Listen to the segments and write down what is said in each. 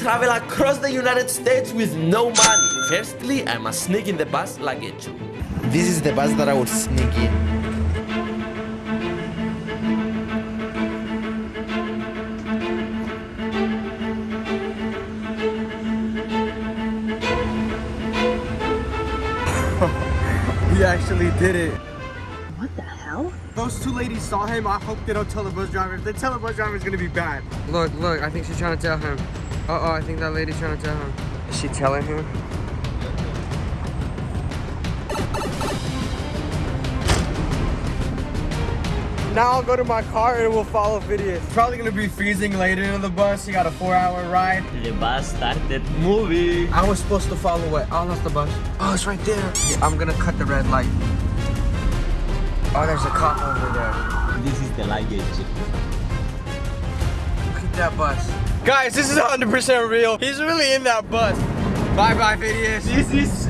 travel across the United States with no money. Firstly, I must sneak in the bus luggage. This is the bus that I would sneak in. we actually did it. What the hell? Those two ladies saw him. I hope they don't tell the bus driver. If they tell the bus driver, it's gonna be bad. Look, look, I think she's trying to tell him. Uh-oh, I think that lady's trying to tell him. Is she telling him? Now I'll go to my car and we'll follow videos. Probably gonna be freezing later in the bus. You got a four-hour ride. The bus started moving. I was supposed to follow it. Oh, I lost the bus. Oh, it's right there. Yeah, I'm gonna cut the red light. Oh, there's a cop over there. This is the luggage. Look at that bus. Guys, this is 100% real. He's really in that bus. Bye-bye, videos. This is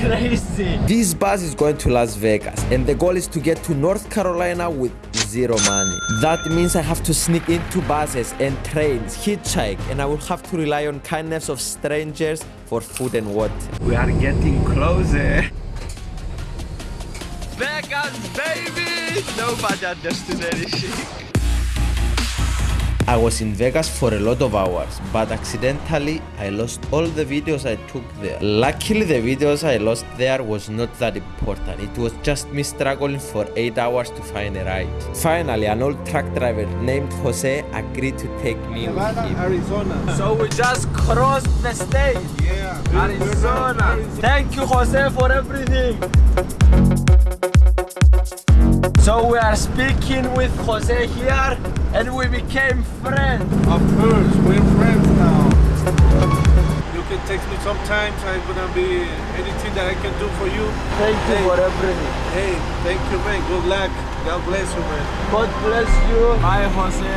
crazy. This bus is going to Las Vegas and the goal is to get to North Carolina with zero money. That means I have to sneak into buses and trains, hitchhike, and I will have to rely on kindness of strangers for food and water. We are getting closer. Vegas, baby! Nobody understood anything. I was in Vegas for a lot of hours, but accidentally I lost all the videos I took there. Luckily the videos I lost there was not that important. It was just me struggling for 8 hours to find a ride. Finally, an old truck driver named Jose agreed to take me with him. Arizona. So we just crossed the state. Yeah. Arizona. Thank you, Jose, for everything. So we are speaking with Jose here, and we became friends. Of course, we're friends now. You can text me sometimes. I'm gonna be anything that I can do for you. Thank you Hey. for everything. Hey, thank you, man. Good luck. God bless you, man. God bless you. Bye, Jose.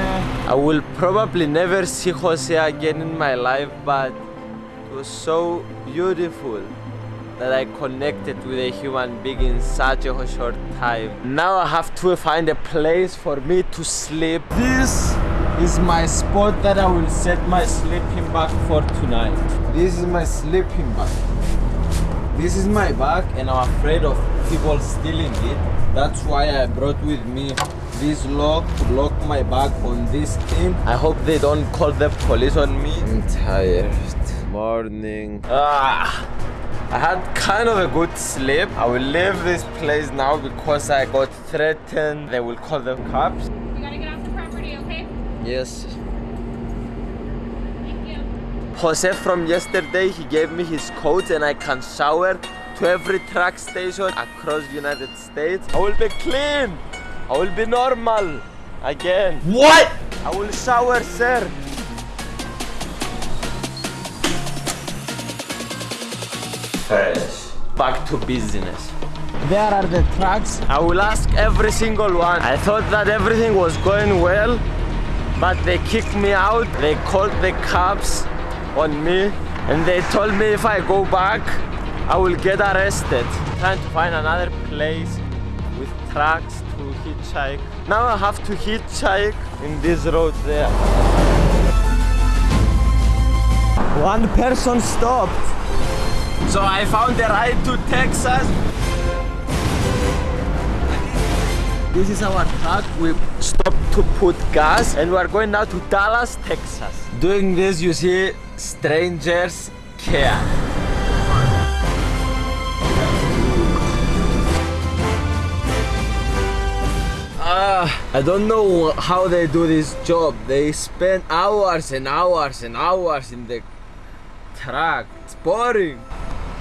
I will probably never see Jose again in my life, but it was so beautiful that I connected with a human being in such a short time. Now I have to find a place for me to sleep. This is my spot that I will set my sleeping bag for tonight. This is my sleeping bag. This is my bag and I'm afraid of people stealing it. That's why I brought with me this lock to lock my bag on this thing. I hope they don't call the police on me. I'm tired. Morning. Ah. I had kind of a good sleep. I will leave this place now because I got threatened. They will call the cops. You gotta get off the property, okay? Yes. Thank you. Jose from yesterday, he gave me his coat and I can shower to every truck station across the United States. I will be clean. I will be normal again. What? I will shower, sir. Fresh. Back to business. There are the trucks. I will ask every single one. I thought that everything was going well, but they kicked me out. They called the cops on me and they told me if I go back, I will get arrested. Trying to find another place with trucks to hitchhike. Now I have to hitchhike in this road there. One person stopped. So I found the ride to Texas. This is our truck. We stopped to put gas and we are going now to Dallas, Texas. Doing this, you see, strangers care. Ah, I don't know how they do this job. They spend hours and hours and hours in the truck. It's boring.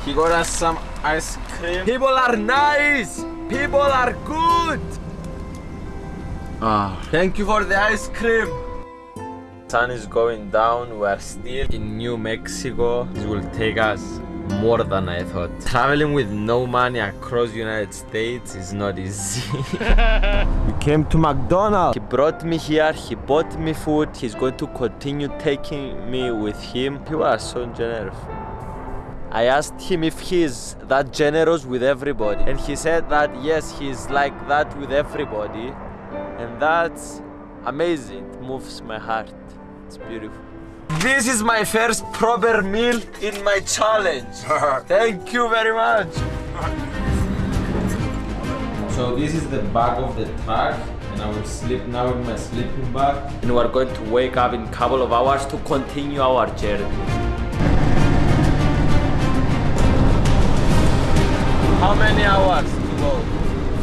He got us some ice cream. People are nice. People are good. Ah, thank you for the ice cream. Sun is going down. We are still in New Mexico. This will take us more than I thought. Traveling with no money across the United States is not easy. we came to McDonald's. He brought me here. He bought me food. He's going to continue taking me with him. People are so generous. I asked him if he's that generous with everybody, and he said that yes, he's like that with everybody, and that's amazing. It moves my heart. It's beautiful. This is my first proper meal in my challenge. Thank you very much. So this is the back of the truck and I will sleep now in my sleeping bag. And we're going to wake up in a couple of hours to continue our journey.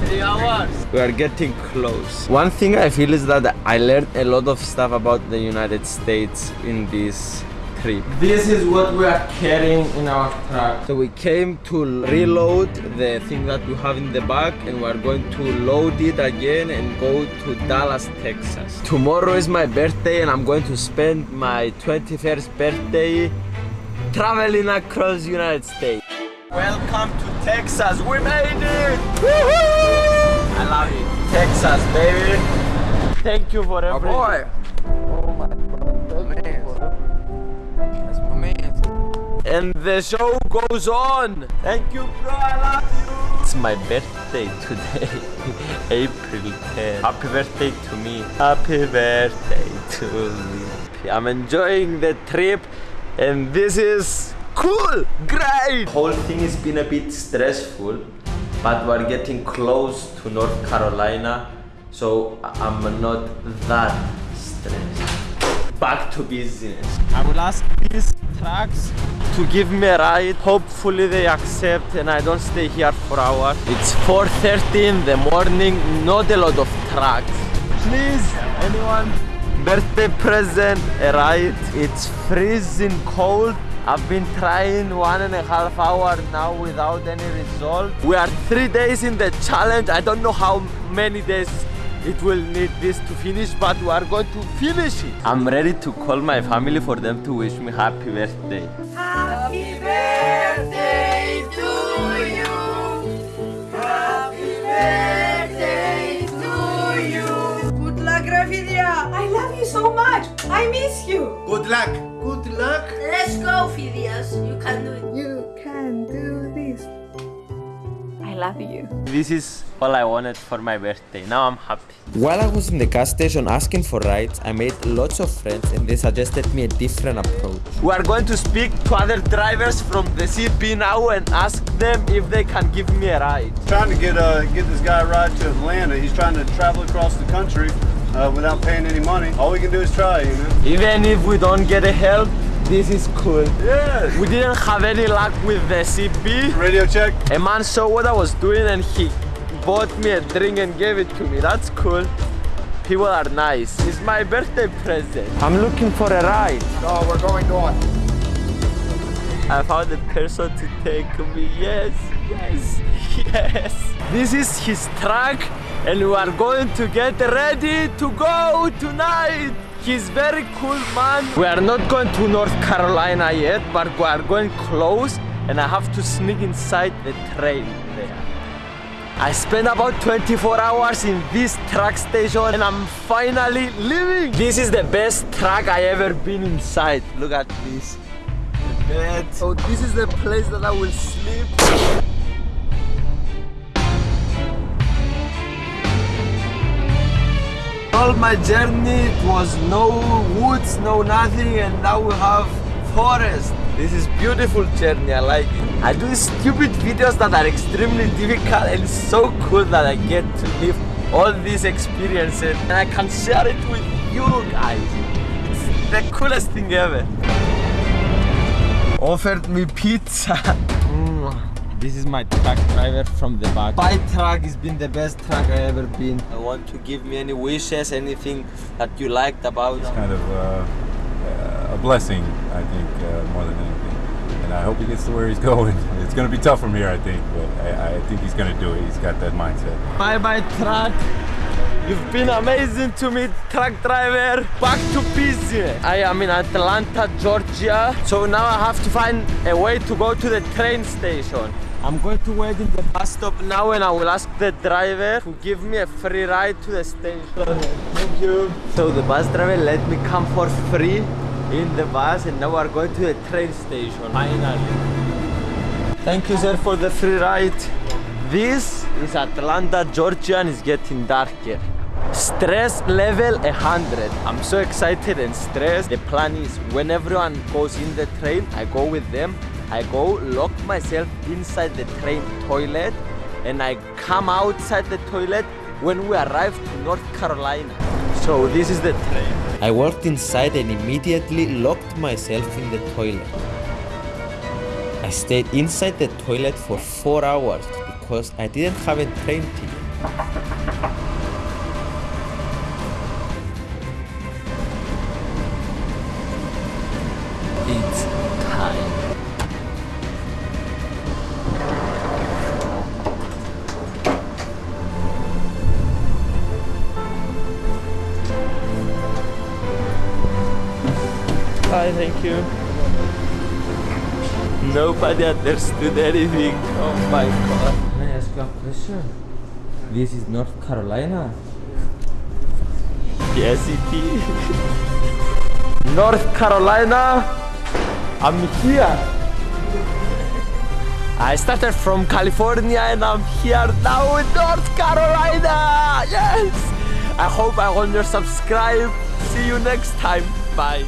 Three hours. We are getting close. One thing I feel is that I learned a lot of stuff about the United States in this trip. This is what we are carrying in our truck. So we came to reload the thing that we have in the back and we are going to load it again and go to Dallas, Texas. Tomorrow is my birthday and I'm going to spend my 21st birthday traveling across the United States. Welcome to Texas. We made it! Woohoo! I love it. Texas, baby. Thank you for Oh everything. boy. Oh my man. That's my man. And the show goes on. Thank you, bro. I love you. It's my birthday today, April 10. Happy birthday to me. Happy birthday to me. I'm enjoying the trip, and this is cool, great. Whole thing has been a bit stressful, but we're getting close to North Carolina, so I'm not that stressed back to business. I will ask these trucks to give me a ride. Hopefully they accept and I don't stay here for hours. It's 4.30 in the morning, not a lot of trucks. Please, anyone? Birthday present, a ride. It's freezing cold. I've been trying one and a half hour now without any result. We are three days in the challenge. I don't know how many days it will need this to finish, but we are going to finish it. I'm ready to call my family for them to wish me happy birthday. Happy birthday You can do it. You can do this. I love you. This is all I wanted for my birthday. Now I'm happy. While I was in the gas station asking for rides, I made lots of friends and they suggested me a different approach. We are going to speak to other drivers from the CB now and ask them if they can give me a ride. Trying to get uh get this guy a ride to Atlanta. He's trying to travel across the country uh, without paying any money. All we can do is try, you know. Even if we don't get a help, this is cool. Yes. We didn't have any luck with the CB. Radio check. A man saw what I was doing and he bought me a drink and gave it to me. That's cool. People are nice. It's my birthday present. I'm looking for a ride. Oh, we're going north. I found a person to take me. Yes, yes, yes. This is his truck and we are going to get ready to go tonight. He's very cool man. We are not going to North Carolina yet, but we are going close and I have to sneak inside the train there. I spent about 24 hours in this truck station and I'm finally leaving. This is the best truck I ever been inside. Look at this. The bed. So this is the place that I will sleep. All my journey it was no woods, no nothing, and now we have forest. This is beautiful journey, I like it. I do stupid videos that are extremely difficult and it's so cool that I get to live all these experiences and I can share it with you guys. It's the coolest thing ever. Offered me pizza. This is my truck driver from the back. My truck has been the best truck I ever been. I want to give me any wishes, anything that you liked about. It's kind of uh, uh, a blessing, I think, uh, more than anything. And I hope he gets to where he's going. It's going to be tough from here, I think, but I, I think he's going to do it. He's got that mindset. Bye bye truck. You've been amazing to me, truck driver. Back to business. I am in Atlanta, Georgia. So now I have to find a way to go to the train station. I'm going to wait in the bus stop now and I will ask the driver to give me a free ride to the station. Thank you. So the bus driver let me come for free in the bus and now we're going to the train station. Finally. Thank you sir for the free ride. This is Atlanta, Georgia and it's getting darker. Stress level 100. I'm so excited and stressed. The plan is when everyone goes in the train, I go with them. I go lock myself inside the train toilet and I come outside the toilet when we arrive to North Carolina. So this is the train. I walked inside and immediately locked myself in the toilet. I stayed inside the toilet for 4 hours because I didn't have a train ticket. Hi, thank you. Nobody understood anything. Oh my god. Can I ask you a question? This is North Carolina. Yes, it is. North Carolina. I'm here. I started from California and I'm here now in North Carolina. Yes. I hope I want your subscribe. See you next time. Bye.